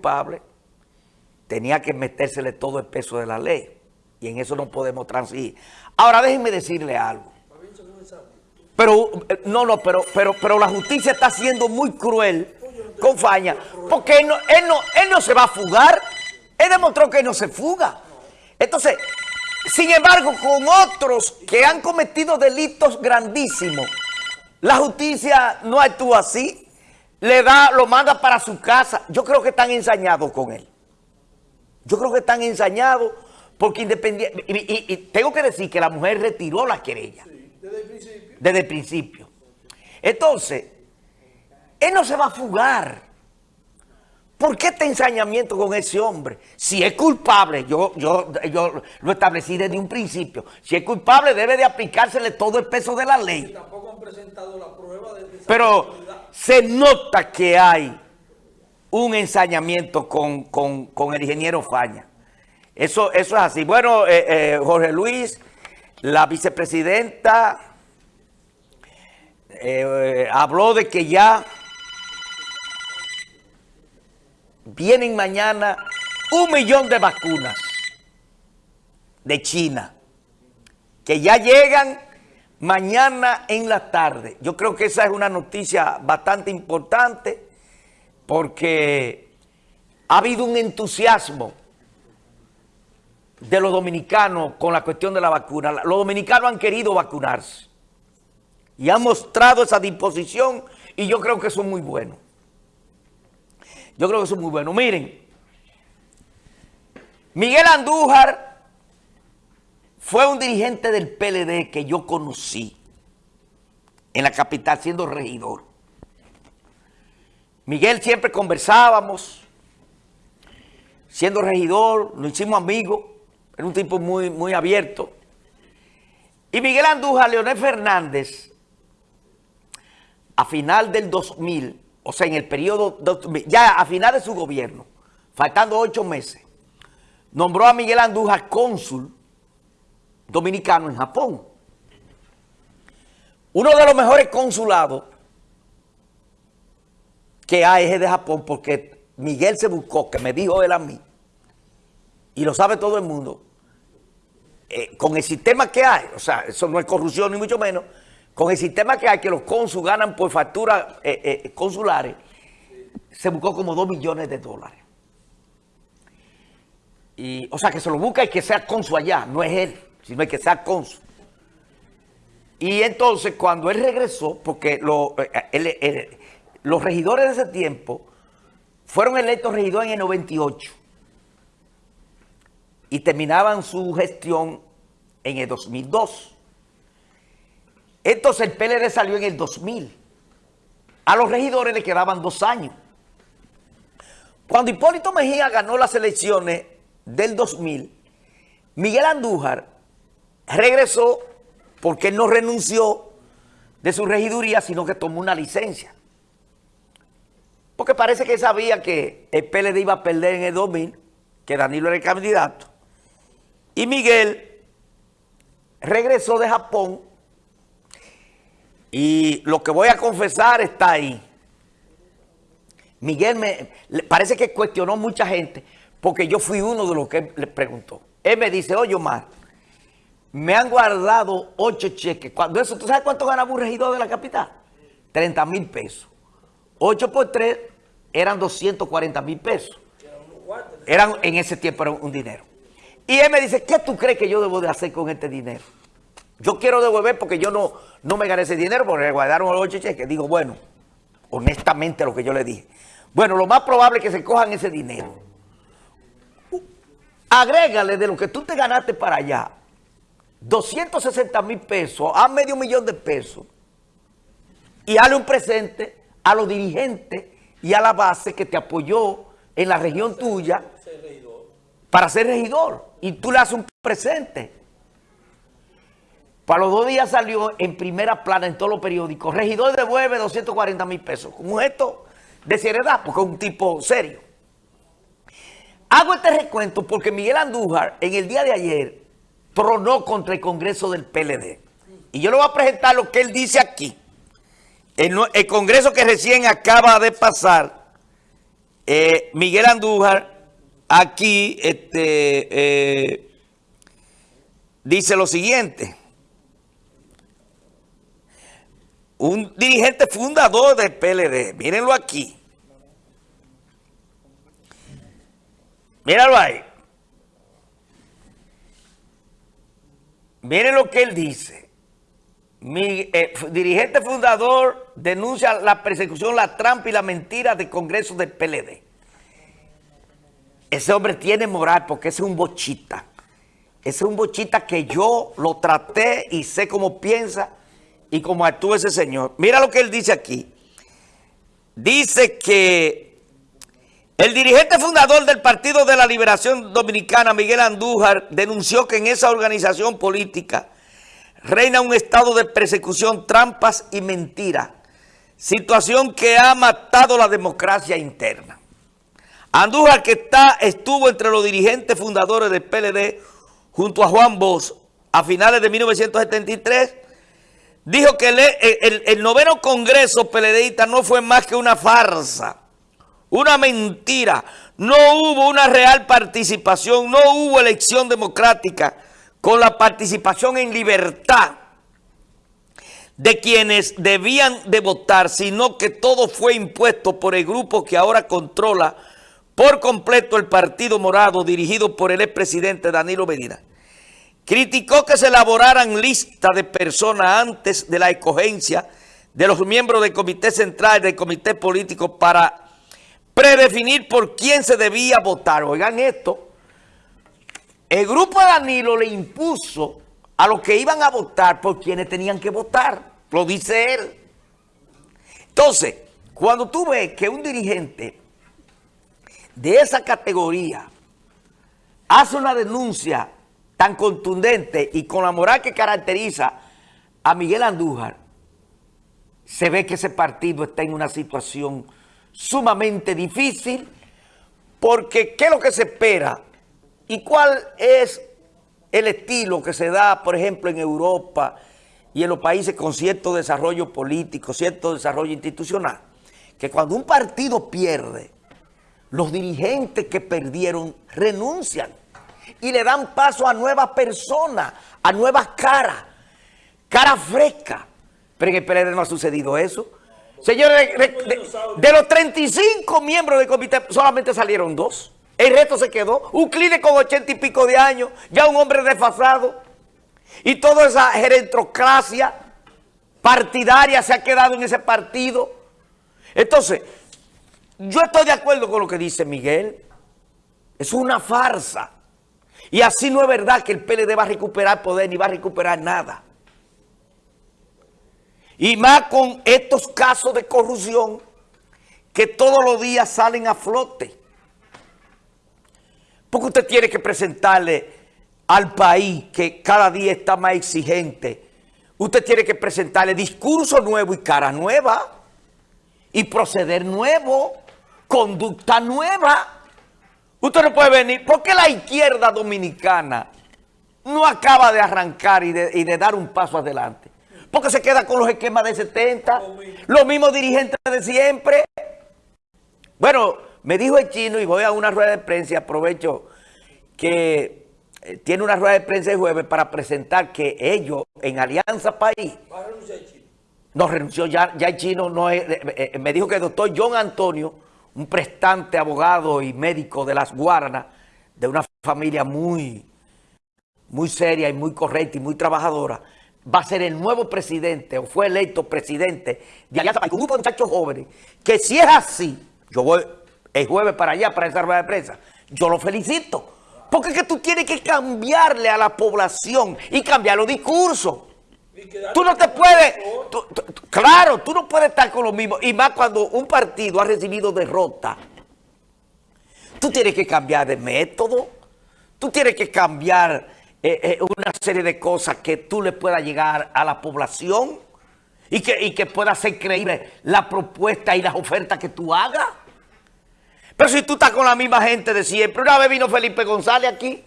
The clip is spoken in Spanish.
culpable, tenía que metérsele todo el peso de la ley. Y en eso no podemos transigir. Ahora déjenme decirle algo. Pero, eh, no, no, pero, pero, pero la justicia está siendo muy cruel con Faña, porque él no, él, no, él no se va a fugar. Él demostró que no se fuga. Entonces, sin embargo, con otros que han cometido delitos grandísimos, la justicia no actúa así. Le da, lo manda para su casa. Yo creo que están ensañados con él. Yo creo que están ensañados porque independiente... Y, tengo que decir que la mujer retiró la querella. desde el principio. Desde el principio. Entonces, él no se va a fugar. ¿Por qué este ensañamiento con ese hombre? Si es culpable, yo, yo, yo lo establecí desde un principio, si es culpable debe de aplicársele todo el peso de la ley. Tampoco han presentado la prueba de Pero se nota que hay un ensañamiento con, el ingeniero Faña. Eso, eso es así. Bueno, eh, eh, Jorge Luis, la vicepresidenta eh, habló de que ya vienen mañana un millón de vacunas de China, que ya llegan mañana en la tarde. Yo creo que esa es una noticia bastante importante porque ha habido un entusiasmo de los dominicanos con la cuestión de la vacuna. Los dominicanos han querido vacunarse y han mostrado esa disposición y yo creo que eso es muy bueno. Yo creo que eso es muy bueno. Miren, Miguel Andújar fue un dirigente del PLD que yo conocí en la capital siendo regidor. Miguel siempre conversábamos, siendo regidor, nos hicimos amigos, era un tipo muy, muy abierto. Y Miguel Andújar, Leonel Fernández, a final del 2000, o sea, en el periodo, ya a final de su gobierno, faltando ocho meses, nombró a Miguel Andújar cónsul dominicano en Japón. Uno de los mejores consulados que hay es de Japón porque Miguel se buscó, que me dijo él a mí, y lo sabe todo el mundo, eh, con el sistema que hay, o sea, eso no es corrupción ni mucho menos, con el sistema que hay, que los cónsules ganan por facturas eh, eh, consulares, se buscó como 2 millones de dólares. Y, o sea, que se lo busca y que sea cónsul allá, no es él, sino que sea cónsul. Y entonces, cuando él regresó, porque eh, los regidores de ese tiempo fueron electos regidores en el 98 y terminaban su gestión en el 2002. Entonces el PLD salió en el 2000. A los regidores le quedaban dos años. Cuando Hipólito Mejía ganó las elecciones del 2000, Miguel Andújar regresó porque él no renunció de su regiduría, sino que tomó una licencia. Porque parece que sabía que el PLD iba a perder en el 2000, que Danilo era el candidato. Y Miguel regresó de Japón y lo que voy a confesar está ahí. Miguel me parece que cuestionó mucha gente porque yo fui uno de los que le preguntó. Él me dice, oye Omar, me han guardado ocho cheques. Cuando eso, ¿tú sabes cuánto ganaba un regidor de la capital? 30 mil pesos. 8 por 3 eran 240 mil pesos. Eran, en ese tiempo era un dinero. Y él me dice, ¿qué tú crees que yo debo de hacer con este dinero? Yo quiero devolver porque yo no, no me gané ese dinero porque me guardaron los ocho cheques. Digo, bueno, honestamente lo que yo le dije. Bueno, lo más probable es que se cojan ese dinero. Agrégale de lo que tú te ganaste para allá, 260 mil pesos a medio millón de pesos y dale un presente a los dirigentes y a la base que te apoyó en la región tuya para ser regidor. Y tú le haces un presente. Para los dos días salió en primera plana en todos los periódicos. Regidor devuelve 240 mil pesos. Como esto de seriedad, porque es un tipo serio. Hago este recuento porque Miguel Andújar en el día de ayer tronó contra el Congreso del PLD. Y yo le voy a presentar lo que él dice aquí. El, el Congreso que recién acaba de pasar eh, Miguel Andújar aquí este, eh, dice lo siguiente. Un dirigente fundador del PLD, mírenlo aquí. Míralo ahí. Miren lo que él dice. Mi eh, dirigente fundador denuncia la persecución, la trampa y la mentira de Congreso del PLD. Ese hombre tiene moral porque es un bochita. Ese es un bochita que yo lo traté y sé cómo piensa y cómo actúa ese señor. Mira lo que él dice aquí. Dice que el dirigente fundador del Partido de la Liberación Dominicana, Miguel Andújar, denunció que en esa organización política reina un estado de persecución, trampas y mentiras, situación que ha matado la democracia interna. Andújar, que está, estuvo entre los dirigentes fundadores del PLD junto a Juan Bosch a finales de 1973, dijo que el, el noveno congreso PLDista no fue más que una farsa, una mentira. No hubo una real participación, no hubo elección democrática con la participación en libertad de quienes debían de votar, sino que todo fue impuesto por el grupo que ahora controla por completo el Partido Morado dirigido por el expresidente Danilo Medina. Criticó que se elaboraran listas de personas antes de la escogencia de los miembros del Comité Central y del Comité Político para predefinir por quién se debía votar. Oigan esto, el grupo de Danilo le impuso a los que iban a votar por quienes tenían que votar, lo dice él. Entonces, cuando tú ves que un dirigente de esa categoría hace una denuncia tan contundente y con la moral que caracteriza a Miguel Andújar, se ve que ese partido está en una situación sumamente difícil, porque ¿qué es lo que se espera? ¿Y cuál es el estilo que se da, por ejemplo, en Europa y en los países con cierto desarrollo político, cierto desarrollo institucional? Que cuando un partido pierde, los dirigentes que perdieron renuncian y le dan paso a nuevas personas, a nuevas caras, cara fresca. Pero en el PLD no ha sucedido eso. Señores, de, los 35 miembros del comité solamente salieron dos. El resto se quedó. Un cliente con ochenta y pico de años, ya un hombre desfasado. Y toda esa gerontocracia partidaria se ha quedado en ese partido. Entonces, yo estoy de acuerdo con lo que dice Miguel. Es una farsa. Y así no es verdad que el PLD va a recuperar poder ni va a recuperar nada. Y más con estos casos de corrupción que todos los días salen a flote. Porque usted tiene que presentarle al país que cada día está más exigente. Usted tiene que presentarle discurso nuevo y cara nueva. Y proceder nuevo conducta nueva. Usted no puede venir. ¿Por qué la izquierda dominicana no acaba de arrancar y de, dar un paso adelante? Porque se queda con los esquemas de 70, los mismos dirigentes de siempre. Bueno, me dijo el chino y voy a una rueda de prensa y aprovecho que eh, tiene una rueda de prensa el jueves para presentar que ellos en Alianza País... ¿Va a renunciar el chino? No, renunció ya, ya el chino, no es, eh, eh, me dijo que el doctor John Antonio un prestante abogado y médico de las Guaranas, de una familia muy, muy seria y muy correcta y muy trabajadora, va a ser el nuevo presidente o fue electo presidente de Alianza País, un grupo de muchachos jóvenes, que si es así, yo voy el jueves para allá, para esa rueda de prensa, yo lo felicito. Porque es que tú tienes que cambiarle a la población y cambiar los discursos. Tú no te puedes, claro, tú no puedes estar con lo mismo. Y más cuando un partido ha recibido derrota. Tú tienes que cambiar de método. Tú tienes que cambiar eh, eh, una serie de cosas que tú le puedas llegar a la población. Y que, y que pueda ser creíble la propuesta y las ofertas que tú hagas. Pero si tú estás con la misma gente de siempre. Una vez vino Felipe González aquí.